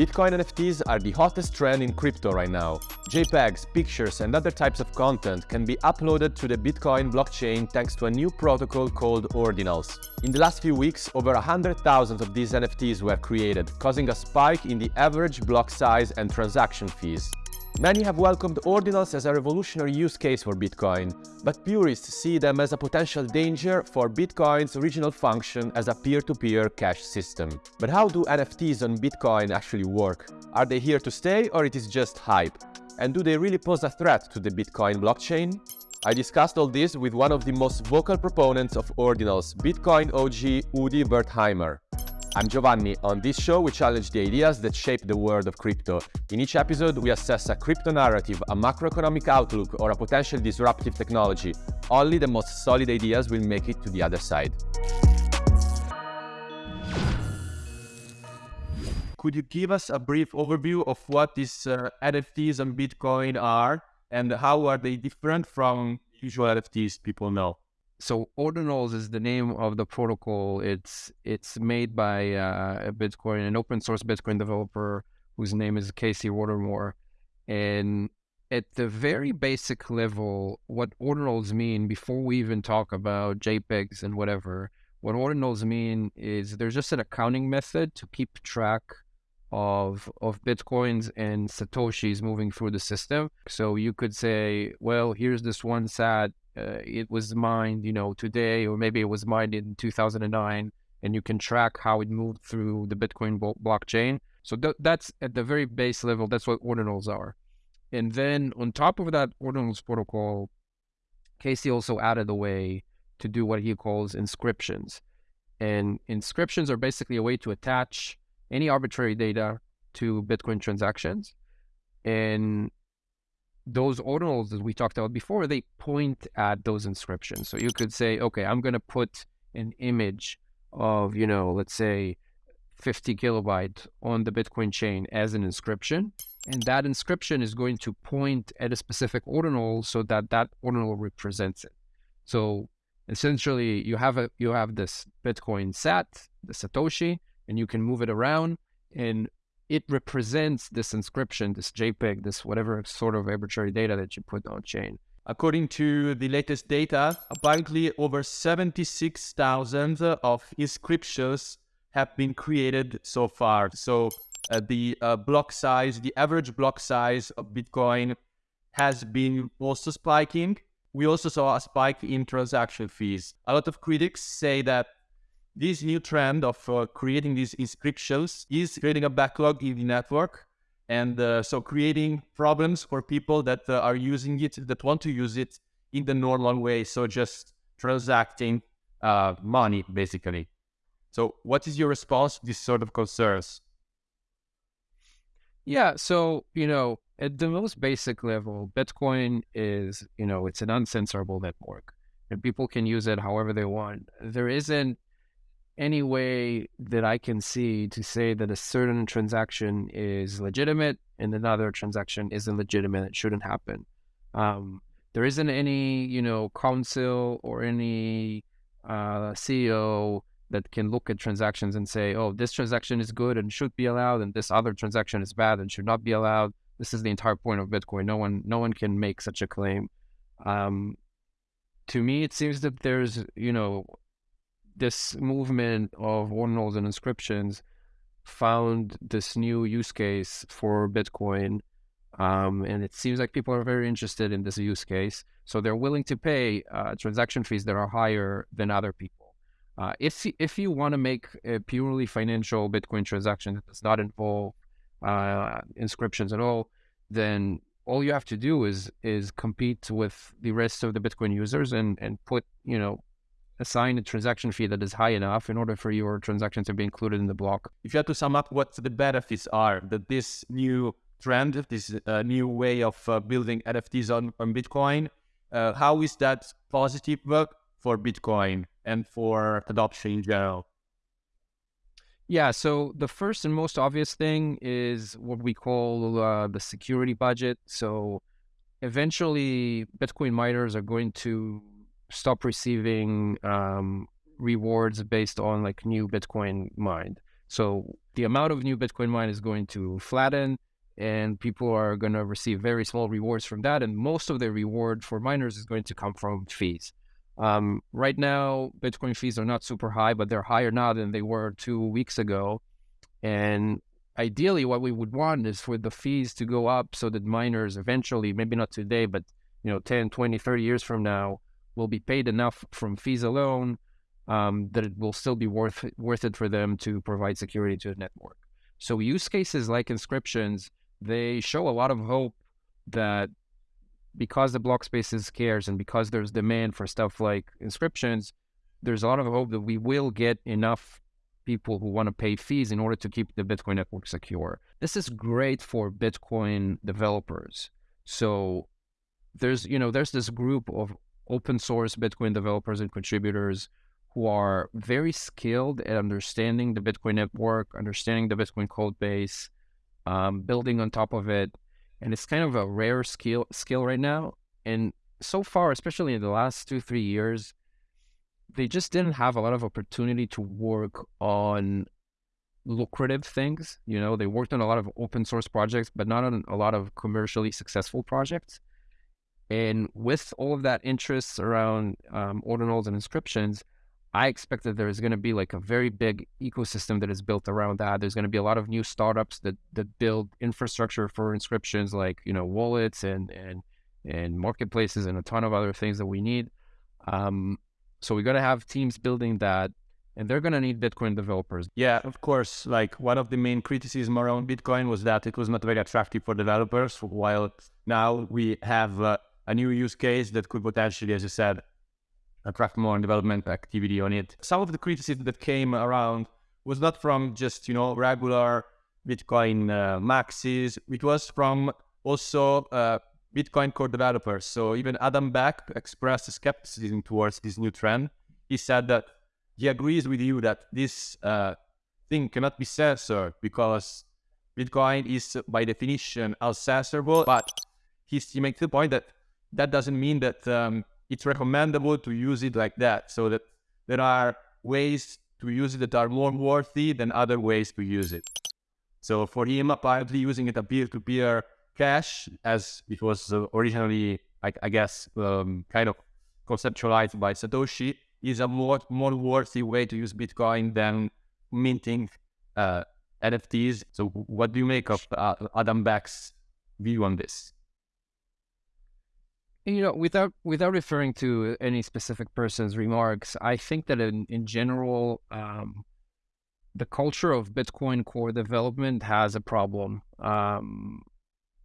Bitcoin NFTs are the hottest trend in crypto right now. JPEGs, pictures and other types of content can be uploaded to the Bitcoin blockchain thanks to a new protocol called Ordinals. In the last few weeks, over 100,000 of these NFTs were created, causing a spike in the average block size and transaction fees. Many have welcomed ordinals as a revolutionary use case for Bitcoin, but purists see them as a potential danger for Bitcoin's original function as a peer-to-peer -peer cash system. But how do NFTs on Bitcoin actually work? Are they here to stay or it is just hype? And do they really pose a threat to the Bitcoin blockchain? I discussed all this with one of the most vocal proponents of ordinals, Bitcoin OG Udi Wertheimer. I'm Giovanni. On this show, we challenge the ideas that shape the world of crypto. In each episode, we assess a crypto narrative, a macroeconomic outlook, or a potential disruptive technology. Only the most solid ideas will make it to the other side. Could you give us a brief overview of what these uh, NFTs and Bitcoin are and how are they different from usual NFTs people know? So ordinals is the name of the protocol. It's it's made by uh, a bitcoin an open source bitcoin developer whose name is casey Rodarmor. And at the very basic level what ordinals mean before we even talk about jpegs and whatever what ordinals mean is there's just an accounting method to keep track of of bitcoins and satoshis moving through the system so you could say well here's this one sat uh, it was mined, you know, today, or maybe it was mined in 2009, and you can track how it moved through the Bitcoin blockchain. So th- that's at the very base level. That's what ordinals are. And then on top of that ordinals protocol, Casey also added a way to do what he calls inscriptions. And inscriptions are basically a way to attach any arbitrary data to Bitcoin transactions. And those ordinals that we talked about before, they point at those inscriptions. So you could say, okay, I'm going to put an image of, you know, let's say 50 kilobyte on the Bitcoin chain as an inscription. And that inscription is going to point at a specific ordinal so that that ordinal represents it. So essentially you have a you have this Bitcoin sat, the Satoshi, and you can move it around. And it represents this inscription, this JPEG, this whatever sort of arbitrary data that you put on chain. According to the latest data, apparently over 76,000 of inscriptions have been created so far. So uh, the uh, block size, the average block size of Bitcoin has been also spiking. We also saw a spike in transaction fees. A lot of critics say that this new trend of uh, creating these inscriptions is creating a backlog in the network. And uh, so creating problems for people that uh, are using it, that want to use it in the normal way. So just transacting uh, money, basically. So what is your response to these sort of concerns? Yeah, so, you know, at the most basic level, Bitcoin is, you know, it's an uncensorable network and people can use it however they want. There isn't any way that I can see to say that a certain transaction is legitimate and another transaction isn't legitimate. It shouldn't happen. Um, there isn't any, you know, council or any uh, CEO that can look at transactions and say, oh, this transaction is good and should be allowed, and this other transaction is bad and should not be allowed. This is the entire point of Bitcoin. No one, no one can make such a claim. Um, to me, it seems that there's, you know, this movement of ordinals and inscriptions found this new use case for Bitcoin. Um, and it seems like people are very interested in this use case. So they're willing to pay uh, transaction fees that are higher than other people. Uh, if, if you want to make a purely financial Bitcoin transaction that does not involve uh, inscriptions at all, then all you have to do is is compete with the rest of the Bitcoin users and and put you know assign a transaction fee that is high enough in order for your transaction to be included in the block. If you had to sum up what the benefits are that this new trend, this uh, new way of uh, building NFTs on, on Bitcoin, uh, how is that positive work for Bitcoin and for adoption in general? Yeah, so the first and most obvious thing is what we call uh, the security budget. So eventually, Bitcoin miners are going to stop receiving um, rewards based on like new Bitcoin mined. So the amount of new Bitcoin mine is going to flatten and people are going to receive very small rewards from that. And most of the reward for miners is going to come from fees. Um, right now, Bitcoin fees are not super high, but they're higher now than they were two weeks ago. And ideally, what we would want is for the fees to go up so that miners eventually, maybe not today, but you know, 10, 20, 30 years from now, will be paid enough from fees alone um, that it will still be worth worth it for them to provide security to the network. So use cases like inscriptions, they show a lot of hope that because the block space is scarce and because there's demand for stuff like inscriptions, there's a lot of hope that we will get enough people who want to pay fees in order to keep the Bitcoin network secure. This is great for Bitcoin developers. So there's, you know, there's this group of open source Bitcoin developers and contributors who are very skilled at understanding the Bitcoin network, understanding the Bitcoin code base, um, building on top of it. And it's kind of a rare skill skill right now. And so far, especially in the last two, three years, they just didn't have a lot of opportunity to work on lucrative things. You know, they worked on a lot of open source projects, but not on a lot of commercially successful projects. And with all of that interest around um, ordinals and inscriptions, I expect that there's going to be like a very big ecosystem that is built around that. There's going to be a lot of new startups that that build infrastructure for inscriptions, like you know wallets and and and marketplaces and a ton of other things that we need. Um, so we're going to have teams building that, and they're going to need Bitcoin developers. Yeah, of course. Like one of the main criticism around Bitcoin was that it was not very attractive for developers. While now we have uh, a new use case that could potentially, as you said, attract more development activity on it. Some of the criticism that came around was not from just, you know, regular Bitcoin uh, maxis. It was from also uh, Bitcoin core developers. So even Adam Back expressed skepticism towards this new trend. He said that he agrees with you that this uh, thing cannot be censored because Bitcoin is by definition uncensorable. But he, he makes the point that that doesn't mean that um, it's recommendable to use it like that so that there are ways to use it that are more worthy than other ways to use it. So for him, apparently using it a peer-to-peer cash, as it was originally, I, I guess, um, kind of conceptualized by Satoshi, is a more more worthy way to use Bitcoin than minting uh, NFTs. So what do you make of uh, Adam Back's view on this? You know, without without referring to any specific person's remarks, I think that in in general, um, the culture of Bitcoin core development has a problem. Um,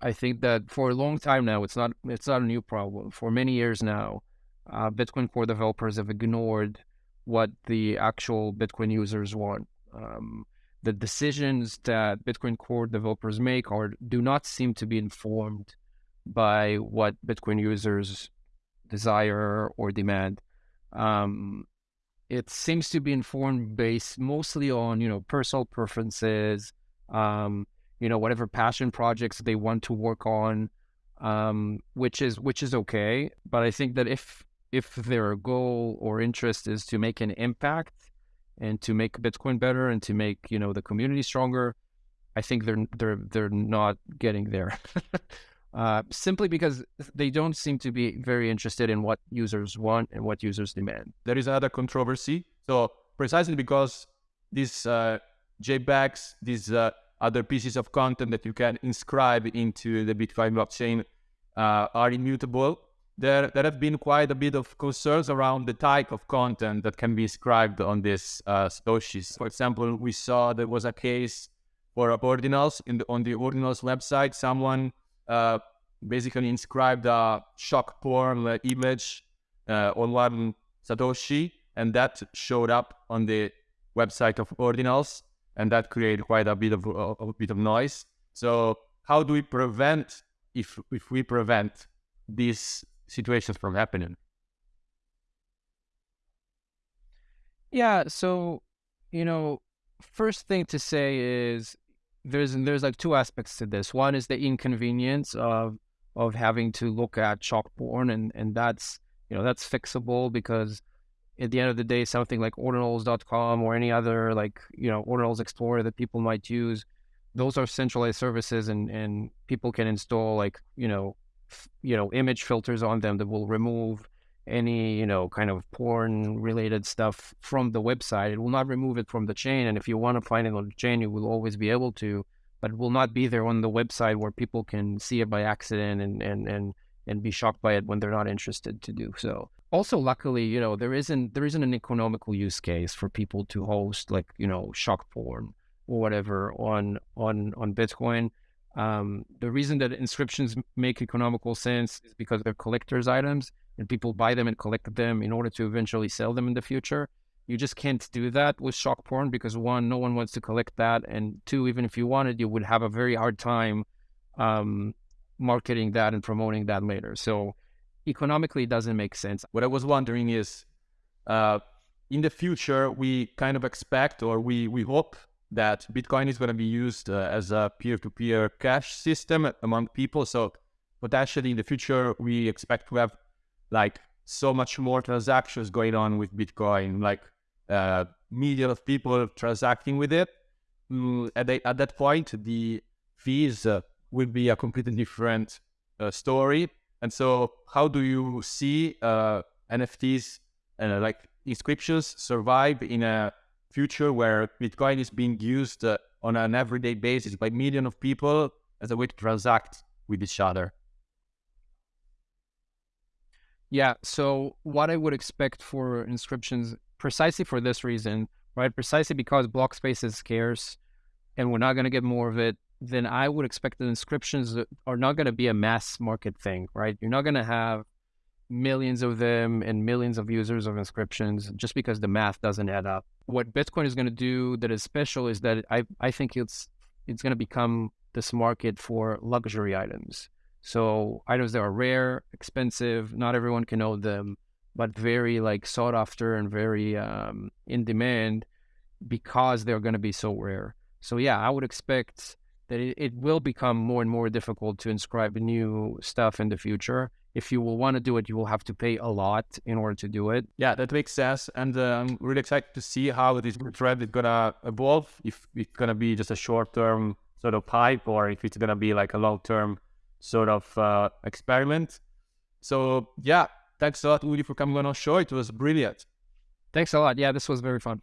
I think that for a long time now, it's not it's not a new problem. For many years now, uh, Bitcoin core developers have ignored what the actual Bitcoin users want. Um, the decisions that Bitcoin core developers make are do not seem to be informed by what Bitcoin users desire or demand. Um, it seems to be informed based mostly on you know personal preferences, um, you know whatever passion projects they want to work on, um, which is which is okay. But I think that if if their goal or interest is to make an impact and to make Bitcoin better and to make you know the community stronger, I think they're they're they're not getting there. uh, simply because they don't seem to be very interested in what users want and what users demand. There is another controversy. So precisely because these uh, JPEGs, these uh, other pieces of content that you can inscribe into the Bitcoin blockchain uh, are immutable, there, there have been quite a bit of concerns around the type of content that can be inscribed on these uh, Satoshis. For example, we saw there was a case for ordinals in the, on the ordinals website. Someone uh, basically inscribed a shock porn image uh, on one Satoshi, and that showed up on the website of Ordinals, and that created quite a bit of a bit of noise. So, how do we prevent if if we prevent these situations from happening? Yeah. So, you know, first thing to say is there's there's like two aspects to this. One is the inconvenience of of having to look at chalk porn, and and that's you know that's fixable because at the end of the day, something like ordinals.com or any other like, you know, Ordinals Explorer that people might use, those are centralized services and, and people can install like, you know, f- you know, image filters on them that will remove any, you know, kind of porn related stuff from the website. It will not remove it from the chain. And if you want to find it on the chain, you will always be able to, but it will not be there on the website where people can see it by accident and, and, and, and be shocked by it when they're not interested to do so also luckily you know there isn't there isn't an economical use case for people to host like you know shock porn or whatever on on on bitcoin um, the reason that inscriptions make economical sense is because they're collectors items and people buy them and collect them in order to eventually sell them in the future you just can't do that with shock porn because one no one wants to collect that and two even if you wanted you would have a very hard time um, marketing that and promoting that later so economically it doesn't make sense. What I was wondering is, uh, in the future, we kind of expect or we, we hope that Bitcoin is going to be used uh, as a peer-to-peer cash system among people. So potentially in the future, we expect to have like so much more transactions going on with Bitcoin, like uh, million of people transacting with it. Mm, at, the, at that point, the fees uh, will be a completely different uh, story and so, how do you see uh, NFTs and uh, like inscriptions survive in a future where Bitcoin is being used uh, on an everyday basis by millions of people as a way to transact with each other? Yeah. So, what I would expect for inscriptions, precisely for this reason, right? Precisely because block space is scarce and we're not going to get more of it then I would expect that inscriptions are not going to be a mass market thing, right? You're not going to have millions of them and millions of users of inscriptions just because the math doesn't add up. What Bitcoin is going to do that is special is that I I think it's it's going to become this market for luxury items. So items that are rare, expensive, not everyone can own them, but very like sought after and very um, in demand because they're going to be so rare. So yeah, I would expect that it, it will become more and more difficult to inscribe new stuff in the future. If you will want to do it, you will have to pay a lot in order to do it. Yeah, that makes sense. And uh, I'm really excited to see how this trend is to evolve. If it's going to be just a short term sort of hype or if it's going to be like a long term sort of uh, experiment. So, yeah, thanks a lot, Udi, for coming on our show. It was brilliant. Thanks a lot. Yeah, this was very fun.